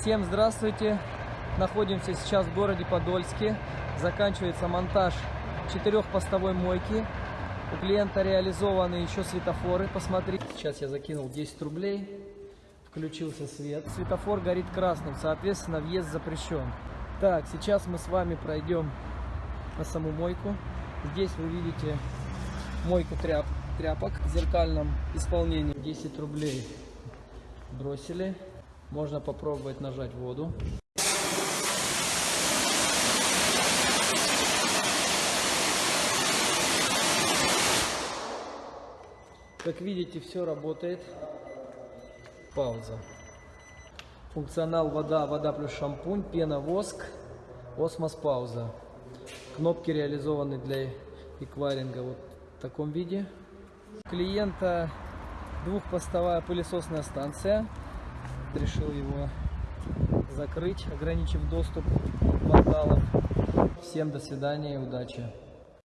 Всем здравствуйте! Находимся сейчас в городе Подольске. Заканчивается монтаж четырехпостовой мойки. У клиента реализованы еще светофоры. Посмотрите. Сейчас я закинул 10 рублей. Включился свет. Светофор горит красным, соответственно въезд запрещен. Так, сейчас мы с вами пройдем на саму мойку. Здесь вы видите мойку тряп, тряпок в зеркальном исполнении. 10 рублей бросили. Можно попробовать нажать воду. Как видите, все работает. Пауза. Функционал вода, вода плюс шампунь, пена, воск, осмос, пауза. Кнопки реализованы для эквайринга вот в таком виде. У клиента двухпостовая пылесосная станция. Решил его закрыть, ограничив доступ вандалов. Всем до свидания и удачи.